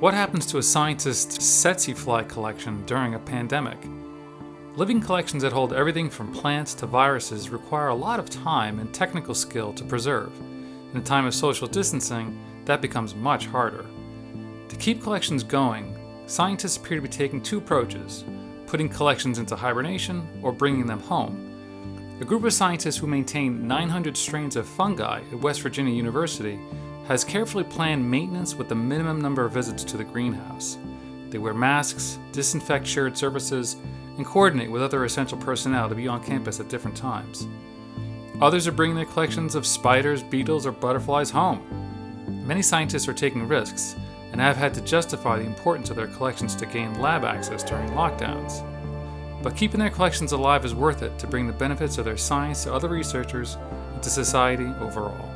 What happens to a scientist's tsetse fly collection during a pandemic? Living collections that hold everything from plants to viruses require a lot of time and technical skill to preserve. In a time of social distancing, that becomes much harder. To keep collections going, scientists appear to be taking two approaches putting collections into hibernation or bringing them home. A group of scientists who maintain 900 strains of fungi at West Virginia University has carefully planned maintenance with the minimum number of visits to the greenhouse. They wear masks, disinfect shared surfaces, and coordinate with other essential personnel to be on campus at different times. Others are bringing their collections of spiders, beetles, or butterflies home. Many scientists are taking risks and have had to justify the importance of their collections to gain lab access during lockdowns. But keeping their collections alive is worth it to bring the benefits of their science to other researchers and to society overall.